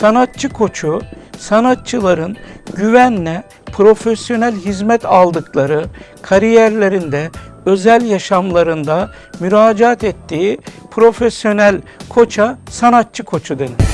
Sanatçı koçu, sanatçıların güvenle profesyonel hizmet aldıkları kariyerlerinde, özel yaşamlarında müracaat ettiği profesyonel koça sanatçı koçu denir.